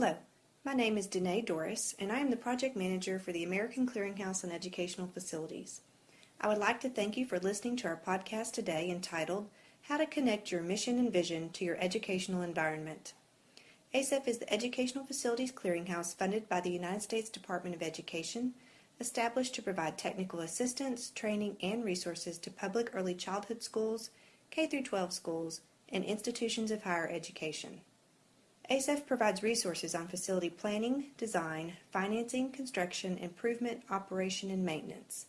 Hello, my name is Danae Doris, and I am the Project Manager for the American Clearinghouse on Educational Facilities. I would like to thank you for listening to our podcast today entitled How to Connect Your Mission and Vision to Your Educational Environment. ACEF is the Educational Facilities Clearinghouse funded by the United States Department of Education, established to provide technical assistance, training, and resources to public early childhood schools, K 12 schools, and institutions of higher education. ACEF provides resources on facility planning, design, financing, construction, improvement, operation, and maintenance.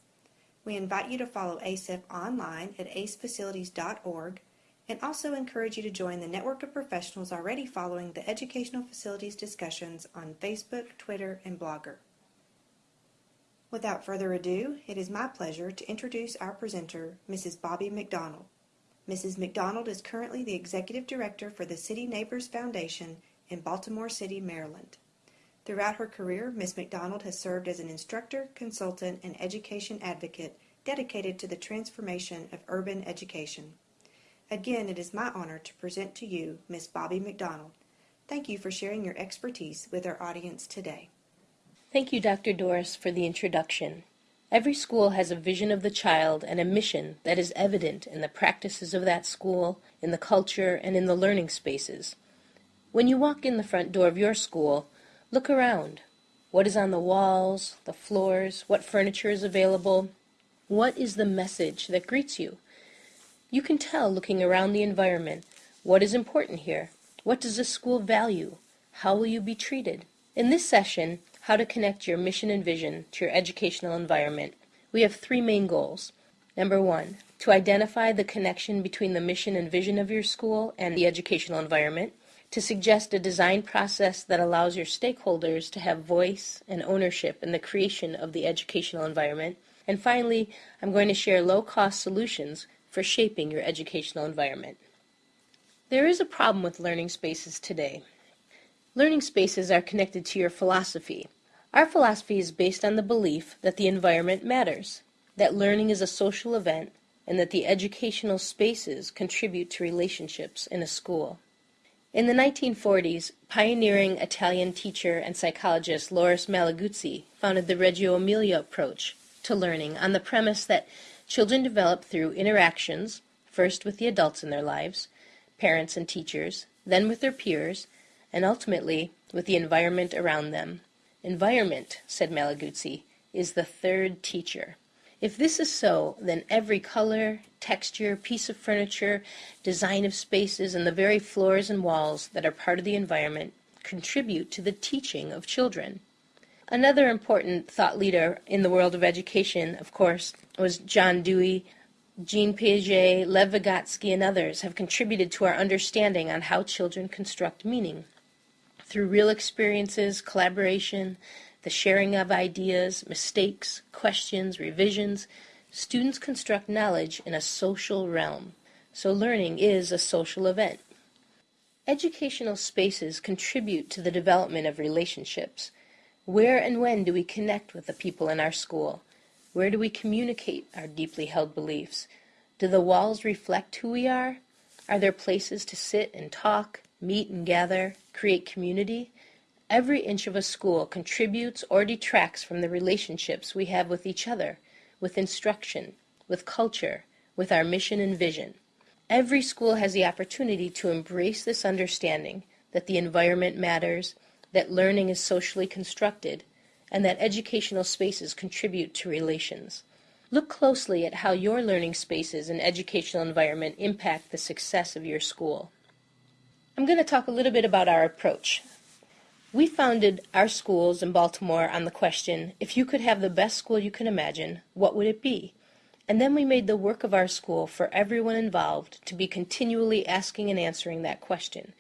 We invite you to follow ACEF online at acefacilities.org and also encourage you to join the network of professionals already following the educational facilities discussions on Facebook, Twitter, and Blogger. Without further ado, it is my pleasure to introduce our presenter, Mrs. Bobby McDonald. Mrs. McDonald is currently the Executive Director for the City Neighbors Foundation in Baltimore City, Maryland. Throughout her career, Ms. McDonald has served as an instructor, consultant, and education advocate dedicated to the transformation of urban education. Again, it is my honor to present to you Ms. Bobby McDonald. Thank you for sharing your expertise with our audience today. Thank you, Dr. Doris, for the introduction. Every school has a vision of the child and a mission that is evident in the practices of that school, in the culture, and in the learning spaces. When you walk in the front door of your school, look around. What is on the walls, the floors, what furniture is available? What is the message that greets you? You can tell looking around the environment what is important here. What does the school value? How will you be treated? In this session, How to Connect Your Mission and Vision to Your Educational Environment, we have three main goals. Number one, to identify the connection between the mission and vision of your school and the educational environment to suggest a design process that allows your stakeholders to have voice and ownership in the creation of the educational environment. And finally, I'm going to share low-cost solutions for shaping your educational environment. There is a problem with learning spaces today. Learning spaces are connected to your philosophy. Our philosophy is based on the belief that the environment matters, that learning is a social event, and that the educational spaces contribute to relationships in a school. In the 1940s, pioneering Italian teacher and psychologist Loris Malaguzzi founded the Reggio Emilia approach to learning on the premise that children develop through interactions, first with the adults in their lives, parents and teachers, then with their peers, and ultimately with the environment around them. Environment, said Malaguzzi, is the third teacher. If this is so, then every color, texture, piece of furniture, design of spaces, and the very floors and walls that are part of the environment contribute to the teaching of children. Another important thought leader in the world of education, of course, was John Dewey. Jean Piaget, Lev Vygotsky, and others have contributed to our understanding on how children construct meaning. Through real experiences, collaboration, the sharing of ideas, mistakes, questions, revisions, students construct knowledge in a social realm. So learning is a social event. Educational spaces contribute to the development of relationships. Where and when do we connect with the people in our school? Where do we communicate our deeply held beliefs? Do the walls reflect who we are? Are there places to sit and talk, meet and gather, create community? Every inch of a school contributes or detracts from the relationships we have with each other, with instruction, with culture, with our mission and vision. Every school has the opportunity to embrace this understanding that the environment matters, that learning is socially constructed, and that educational spaces contribute to relations. Look closely at how your learning spaces and educational environment impact the success of your school. I'm going to talk a little bit about our approach. We founded our schools in Baltimore on the question, if you could have the best school you can imagine, what would it be? And then we made the work of our school for everyone involved to be continually asking and answering that question.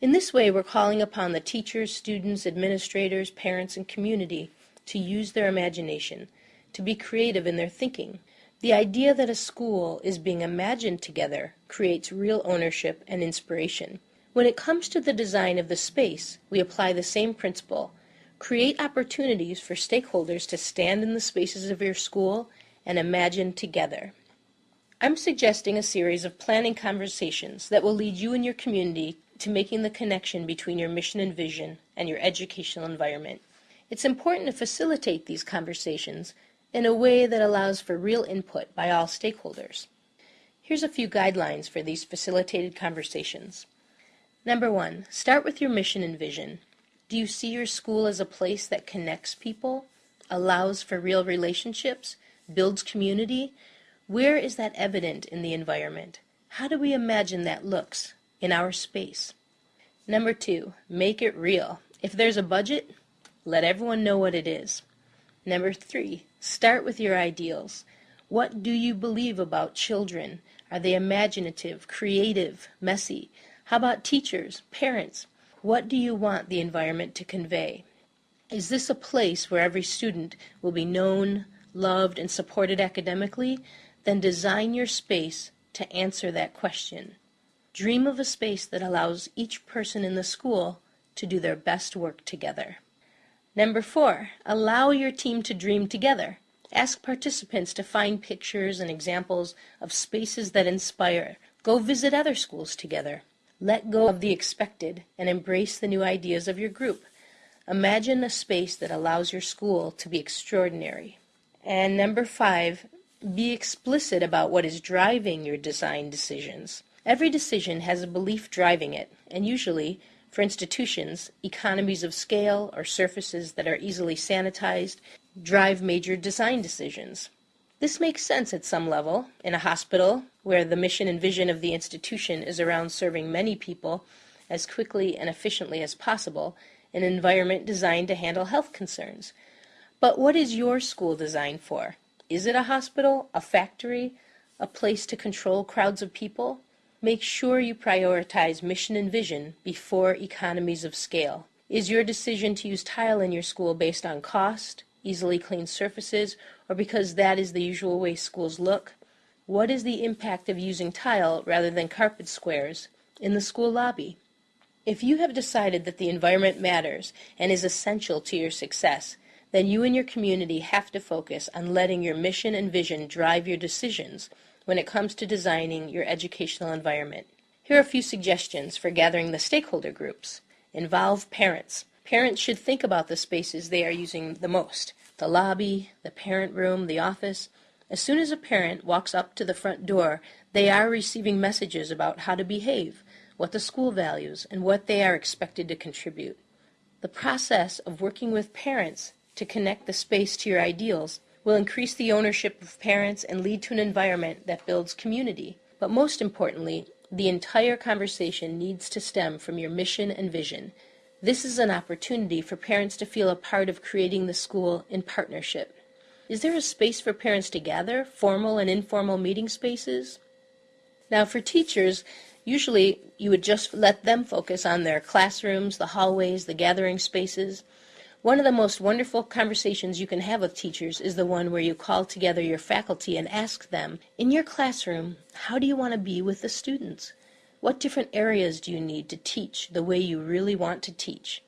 In this way, we're calling upon the teachers, students, administrators, parents, and community to use their imagination, to be creative in their thinking. The idea that a school is being imagined together creates real ownership and inspiration. When it comes to the design of the space, we apply the same principle. Create opportunities for stakeholders to stand in the spaces of your school and imagine together. I'm suggesting a series of planning conversations that will lead you and your community to making the connection between your mission and vision and your educational environment. It's important to facilitate these conversations in a way that allows for real input by all stakeholders. Here's a few guidelines for these facilitated conversations. Number one, start with your mission and vision. Do you see your school as a place that connects people, allows for real relationships, builds community? Where is that evident in the environment? How do we imagine that looks in our space? Number two, make it real. If there's a budget, let everyone know what it is. Number three, start with your ideals. What do you believe about children? Are they imaginative, creative, messy? How about teachers, parents? What do you want the environment to convey? Is this a place where every student will be known, loved, and supported academically? Then design your space to answer that question. Dream of a space that allows each person in the school to do their best work together. Number four, allow your team to dream together. Ask participants to find pictures and examples of spaces that inspire. Go visit other schools together. Let go of the expected and embrace the new ideas of your group. Imagine a space that allows your school to be extraordinary. And number five, be explicit about what is driving your design decisions. Every decision has a belief driving it, and usually, for institutions, economies of scale or surfaces that are easily sanitized drive major design decisions. This makes sense at some level. In a hospital, where the mission and vision of the institution is around serving many people as quickly and efficiently as possible, an environment designed to handle health concerns. But what is your school designed for? Is it a hospital, a factory, a place to control crowds of people? Make sure you prioritize mission and vision before economies of scale. Is your decision to use tile in your school based on cost, easily clean surfaces, or because that is the usual way schools look? What is the impact of using tile rather than carpet squares in the school lobby? If you have decided that the environment matters and is essential to your success, then you and your community have to focus on letting your mission and vision drive your decisions when it comes to designing your educational environment. Here are a few suggestions for gathering the stakeholder groups. Involve parents. Parents should think about the spaces they are using the most the lobby, the parent room, the office. As soon as a parent walks up to the front door, they are receiving messages about how to behave, what the school values, and what they are expected to contribute. The process of working with parents to connect the space to your ideals will increase the ownership of parents and lead to an environment that builds community. But most importantly, the entire conversation needs to stem from your mission and vision. This is an opportunity for parents to feel a part of creating the school in partnership. Is there a space for parents to gather, formal and informal meeting spaces? Now, for teachers, usually you would just let them focus on their classrooms, the hallways, the gathering spaces. One of the most wonderful conversations you can have with teachers is the one where you call together your faculty and ask them, in your classroom, how do you want to be with the students? What different areas do you need to teach the way you really want to teach?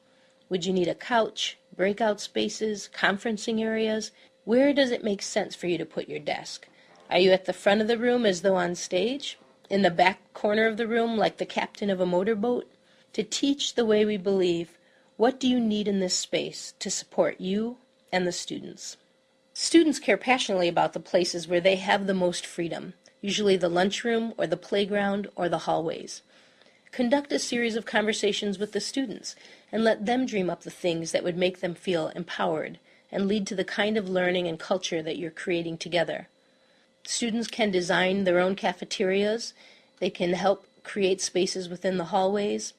Would you need a couch, breakout spaces, conferencing areas? Where does it make sense for you to put your desk? Are you at the front of the room as though on stage? In the back corner of the room like the captain of a motorboat? To teach the way we believe, what do you need in this space to support you and the students? Students care passionately about the places where they have the most freedom usually the lunchroom or the playground or the hallways. Conduct a series of conversations with the students and let them dream up the things that would make them feel empowered and lead to the kind of learning and culture that you're creating together. Students can design their own cafeterias. They can help create spaces within the hallways.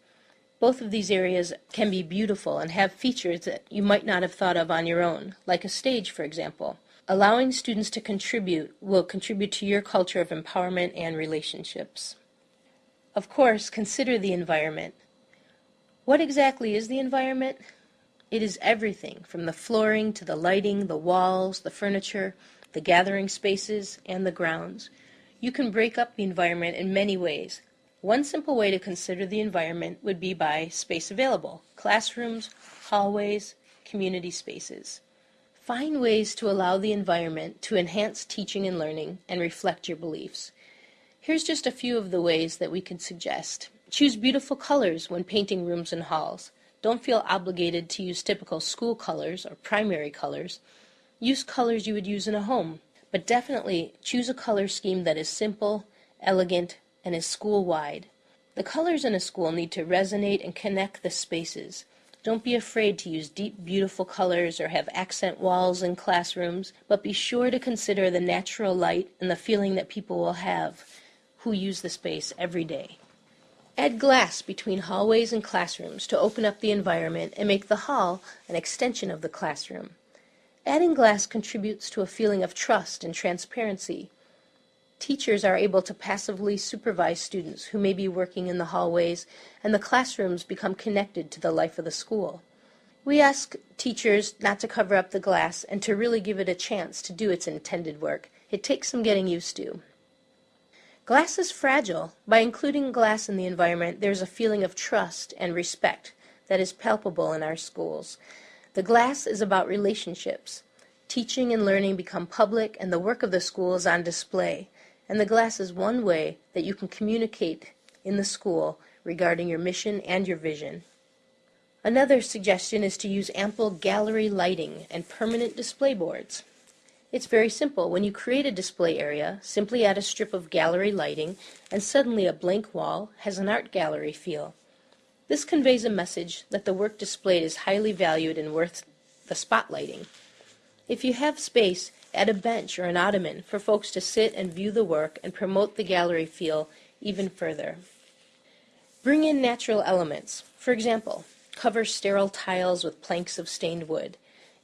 Both of these areas can be beautiful and have features that you might not have thought of on your own, like a stage, for example. Allowing students to contribute will contribute to your culture of empowerment and relationships. Of course, consider the environment. What exactly is the environment? It is everything from the flooring to the lighting, the walls, the furniture, the gathering spaces, and the grounds. You can break up the environment in many ways. One simple way to consider the environment would be by space available classrooms, hallways, community spaces. Find ways to allow the environment to enhance teaching and learning and reflect your beliefs. Here's just a few of the ways that we could suggest. Choose beautiful colors when painting rooms and halls. Don't feel obligated to use typical school colors or primary colors. Use colors you would use in a home, but definitely choose a color scheme that is simple, elegant, and is school-wide. The colors in a school need to resonate and connect the spaces. Don't be afraid to use deep, beautiful colors or have accent walls in classrooms, but be sure to consider the natural light and the feeling that people will have who use the space every day. Add glass between hallways and classrooms to open up the environment and make the hall an extension of the classroom. Adding glass contributes to a feeling of trust and transparency. Teachers are able to passively supervise students who may be working in the hallways, and the classrooms become connected to the life of the school. We ask teachers not to cover up the glass and to really give it a chance to do its intended work. It takes some getting used to. Glass is fragile. By including glass in the environment, there's a feeling of trust and respect that is palpable in our schools. The glass is about relationships. Teaching and learning become public, and the work of the school is on display. And the glass is one way that you can communicate in the school regarding your mission and your vision. Another suggestion is to use ample gallery lighting and permanent display boards. It's very simple. When you create a display area, simply add a strip of gallery lighting, and suddenly a blank wall has an art gallery feel. This conveys a message that the work displayed is highly valued and worth the spotlighting. If you have space, add a bench or an ottoman for folks to sit and view the work and promote the gallery feel even further. Bring in natural elements. For example, cover sterile tiles with planks of stained wood.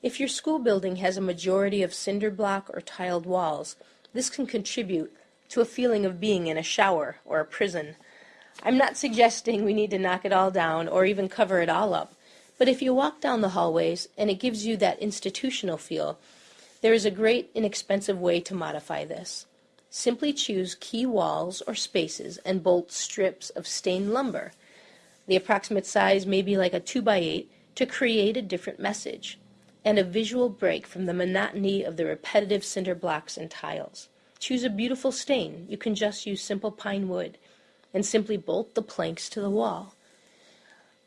If your school building has a majority of cinder block or tiled walls, this can contribute to a feeling of being in a shower or a prison. I'm not suggesting we need to knock it all down or even cover it all up, but if you walk down the hallways and it gives you that institutional feel, there is a great inexpensive way to modify this. Simply choose key walls or spaces and bolt strips of stained lumber. The approximate size may be like a 2 by 8 to create a different message and a visual break from the monotony of the repetitive cinder blocks and tiles. Choose a beautiful stain. You can just use simple pine wood and simply bolt the planks to the wall.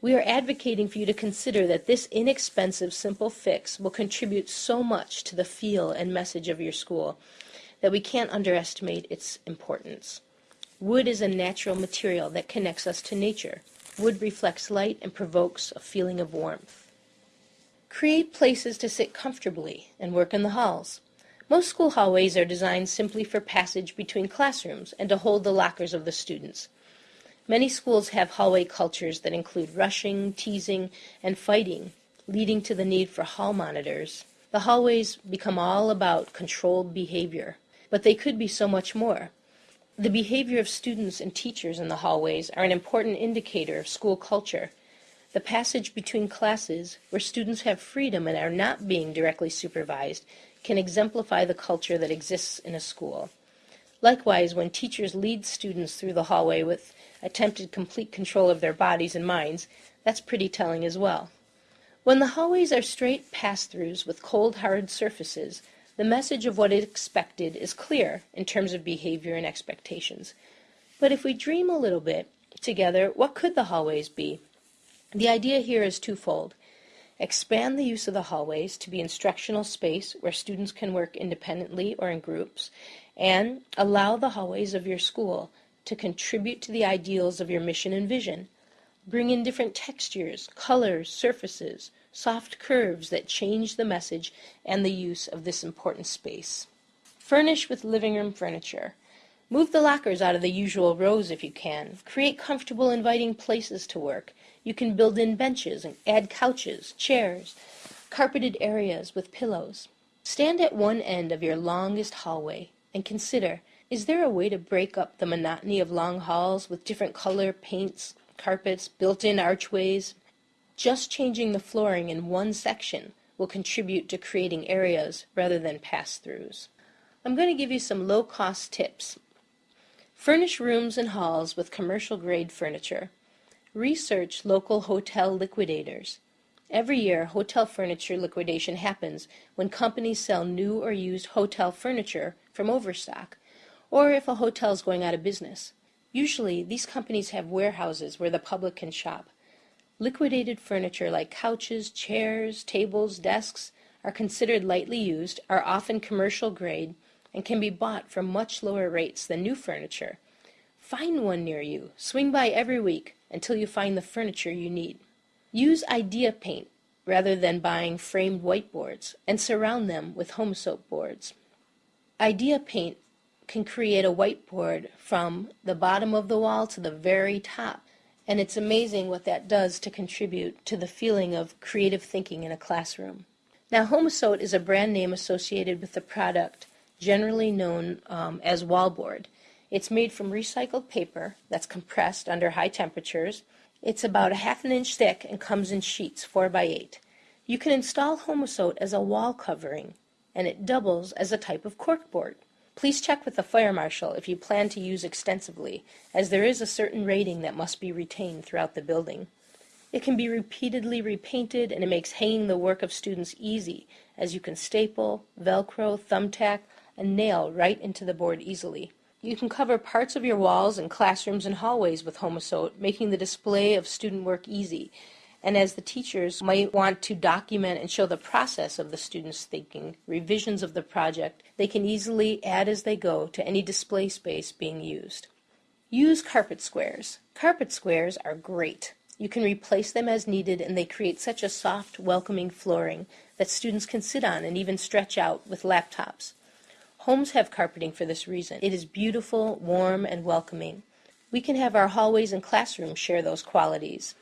We are advocating for you to consider that this inexpensive, simple fix will contribute so much to the feel and message of your school that we can't underestimate its importance. Wood is a natural material that connects us to nature. Wood reflects light and provokes a feeling of warmth. Create places to sit comfortably and work in the halls. Most school hallways are designed simply for passage between classrooms and to hold the lockers of the students. Many schools have hallway cultures that include rushing, teasing, and fighting, leading to the need for hall monitors. The hallways become all about controlled behavior, but they could be so much more. The behavior of students and teachers in the hallways are an important indicator of school culture. The passage between classes, where students have freedom and are not being directly supervised, can exemplify the culture that exists in a school. Likewise, when teachers lead students through the hallway with attempted complete control of their bodies and minds, that's pretty telling as well. When the hallways are straight pass-throughs with cold, hard surfaces, the message of what is expected is clear in terms of behavior and expectations. But if we dream a little bit together, what could the hallways be? The idea here is twofold. Expand the use of the hallways to be instructional space where students can work independently or in groups, and allow the hallways of your school to contribute to the ideals of your mission and vision. Bring in different textures, colors, surfaces, soft curves that change the message and the use of this important space. Furnish with living room furniture. Move the lockers out of the usual rows if you can. Create comfortable, inviting places to work. You can build in benches and add couches, chairs, carpeted areas with pillows. Stand at one end of your longest hallway and consider is there a way to break up the monotony of long halls with different color paints, carpets, built-in archways? Just changing the flooring in one section will contribute to creating areas rather than pass-throughs. I'm going to give you some low-cost tips. Furnish rooms and halls with commercial-grade furniture. Research local hotel liquidators. Every year, hotel furniture liquidation happens when companies sell new or used hotel furniture from overstock or if a hotel is going out of business. Usually, these companies have warehouses where the public can shop. Liquidated furniture like couches, chairs, tables, desks are considered lightly used, are often commercial grade, and can be bought for much lower rates than new furniture. Find one near you. Swing by every week until you find the furniture you need. Use idea paint rather than buying framed whiteboards and surround them with Homosote boards. Idea paint can create a whiteboard from the bottom of the wall to the very top. And it's amazing what that does to contribute to the feeling of creative thinking in a classroom. Now, Homosote is a brand name associated with the product generally known um, as wallboard. It's made from recycled paper that's compressed under high temperatures. It's about a half an inch thick and comes in sheets 4 by 8. You can install Homosote as a wall covering, and it doubles as a type of corkboard. Please check with the fire marshal if you plan to use extensively, as there is a certain rating that must be retained throughout the building. It can be repeatedly repainted and it makes hanging the work of students easy, as you can staple, velcro, thumbtack, and nail right into the board easily. You can cover parts of your walls and classrooms and hallways with Homosote, making the display of student work easy. And as the teachers might want to document and show the process of the students' thinking, revisions of the project, they can easily add as they go to any display space being used. Use carpet squares. Carpet squares are great. You can replace them as needed and they create such a soft, welcoming flooring that students can sit on and even stretch out with laptops. Homes have carpeting for this reason. It is beautiful, warm, and welcoming. We can have our hallways and classrooms share those qualities.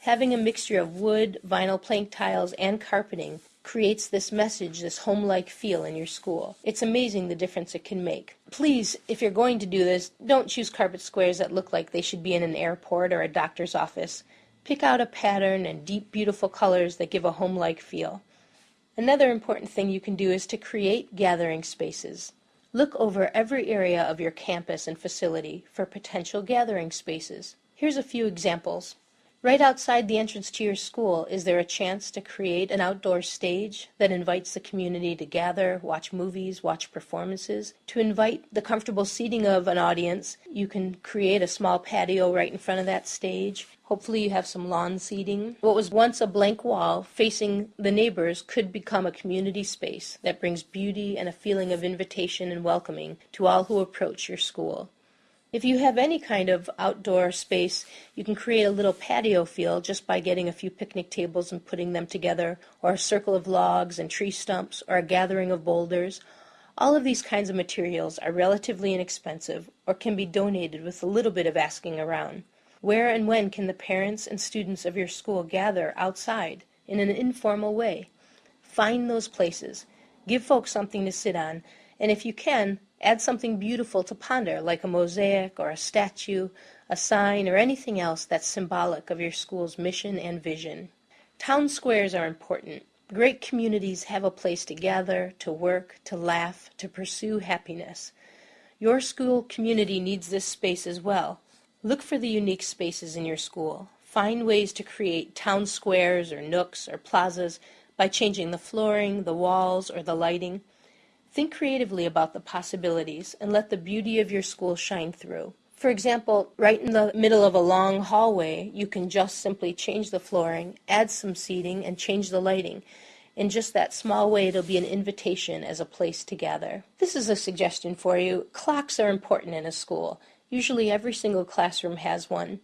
Having a mixture of wood, vinyl plank tiles, and carpeting creates this message, this home-like feel in your school. It's amazing the difference it can make. Please, if you're going to do this, don't choose carpet squares that look like they should be in an airport or a doctor's office. Pick out a pattern and deep, beautiful colors that give a home-like feel. Another important thing you can do is to create gathering spaces. Look over every area of your campus and facility for potential gathering spaces. Here's a few examples. Right outside the entrance to your school, is there a chance to create an outdoor stage that invites the community to gather, watch movies, watch performances? To invite the comfortable seating of an audience, you can create a small patio right in front of that stage. Hopefully, you have some lawn seating. What was once a blank wall facing the neighbors could become a community space that brings beauty and a feeling of invitation and welcoming to all who approach your school. If you have any kind of outdoor space, you can create a little patio feel just by getting a few picnic tables and putting them together, or a circle of logs and tree stumps, or a gathering of boulders. All of these kinds of materials are relatively inexpensive or can be donated with a little bit of asking around. Where and when can the parents and students of your school gather outside in an informal way? Find those places. Give folks something to sit on, and if you can, Add something beautiful to ponder, like a mosaic or a statue, a sign, or anything else that's symbolic of your school's mission and vision. Town squares are important. Great communities have a place to gather, to work, to laugh, to pursue happiness. Your school community needs this space as well. Look for the unique spaces in your school. Find ways to create town squares or nooks or plazas by changing the flooring, the walls, or the lighting. Think creatively about the possibilities and let the beauty of your school shine through. For example, right in the middle of a long hallway, you can just simply change the flooring, add some seating, and change the lighting. In just that small way, it'll be an invitation as a place to gather. This is a suggestion for you. Clocks are important in a school. Usually every single classroom has one.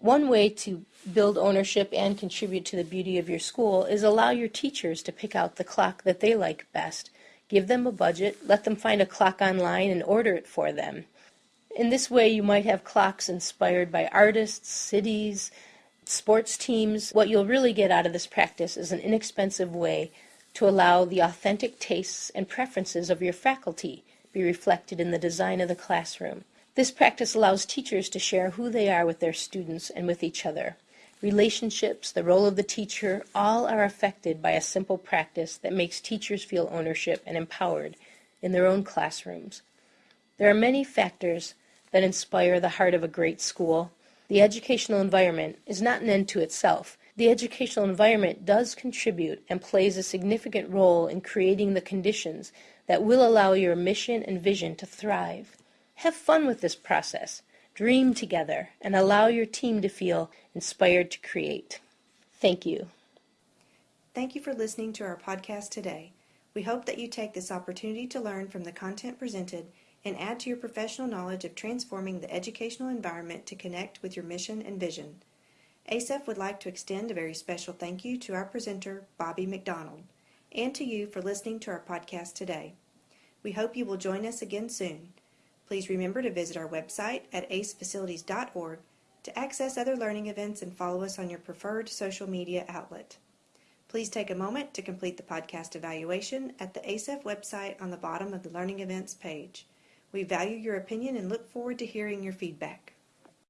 One way to build ownership and contribute to the beauty of your school is allow your teachers to pick out the clock that they like best. Give them a budget, let them find a clock online and order it for them. In this way, you might have clocks inspired by artists, cities, sports teams. What you'll really get out of this practice is an inexpensive way to allow the authentic tastes and preferences of your faculty be reflected in the design of the classroom. This practice allows teachers to share who they are with their students and with each other relationships, the role of the teacher, all are affected by a simple practice that makes teachers feel ownership and empowered in their own classrooms. There are many factors that inspire the heart of a great school. The educational environment is not an end to itself. The educational environment does contribute and plays a significant role in creating the conditions that will allow your mission and vision to thrive. Have fun with this process. Dream together, and allow your team to feel inspired to create. Thank you. Thank you for listening to our podcast today. We hope that you take this opportunity to learn from the content presented and add to your professional knowledge of transforming the educational environment to connect with your mission and vision. ACEF would like to extend a very special thank you to our presenter, Bobby McDonald, and to you for listening to our podcast today. We hope you will join us again soon. Please remember to visit our website at acefacilities.org to access other learning events and follow us on your preferred social media outlet. Please take a moment to complete the podcast evaluation at the ACEF website on the bottom of the Learning Events page. We value your opinion and look forward to hearing your feedback.